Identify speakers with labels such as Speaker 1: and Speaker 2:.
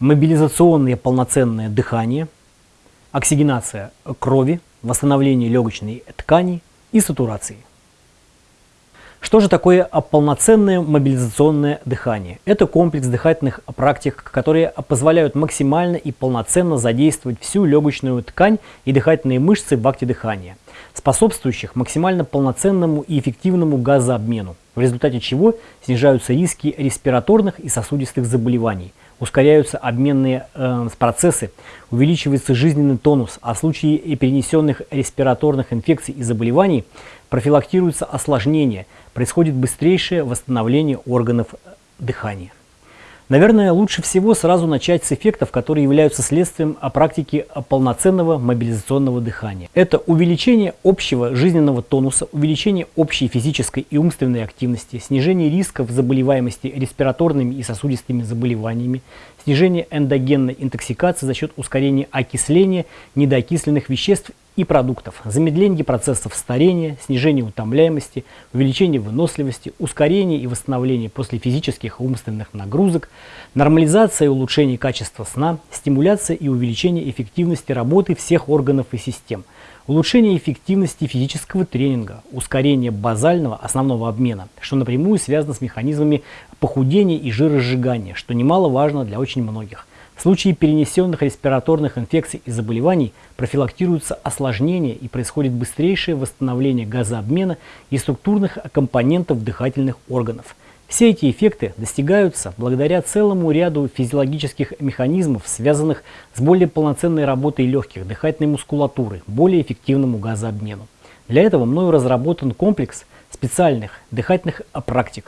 Speaker 1: мобилизационное полноценное дыхание, оксигенация крови, восстановление легочной ткани и сатурации. Что же такое полноценное мобилизационное дыхание? Это комплекс дыхательных практик, которые позволяют максимально и полноценно задействовать всю легочную ткань и дыхательные мышцы в акте дыхания, способствующих максимально полноценному и эффективному газообмену, в результате чего снижаются риски респираторных и сосудистых заболеваний, ускоряются обменные э, процессы, увеличивается жизненный тонус, а в случае перенесенных респираторных инфекций и заболеваний профилактируются осложнения, происходит быстрейшее восстановление органов э, дыхания. Наверное, лучше всего сразу начать с эффектов, которые являются следствием практики полноценного мобилизационного дыхания. Это увеличение общего жизненного тонуса, увеличение общей физической и умственной активности, снижение рисков заболеваемости респираторными и сосудистыми заболеваниями, снижение эндогенной интоксикации за счет ускорения окисления недоокисленных веществ и продуктов, замедление процессов старения, снижение утомляемости, увеличение выносливости, ускорение и восстановление после физических и умственных нагрузок, нормализация и улучшение качества сна, стимуляция и увеличение эффективности работы всех органов и систем, улучшение эффективности физического тренинга, ускорение базального основного обмена, что напрямую связано с механизмами похудения и жиросжигания, что немаловажно для очень многих – случае перенесенных респираторных инфекций и заболеваний профилактируются осложнения и происходит быстрейшее восстановление газообмена и структурных компонентов дыхательных органов. Все эти эффекты достигаются благодаря целому ряду физиологических механизмов, связанных с более полноценной работой легких, дыхательной мускулатуры, более эффективному газообмену. Для этого мною разработан комплекс специальных дыхательных практик,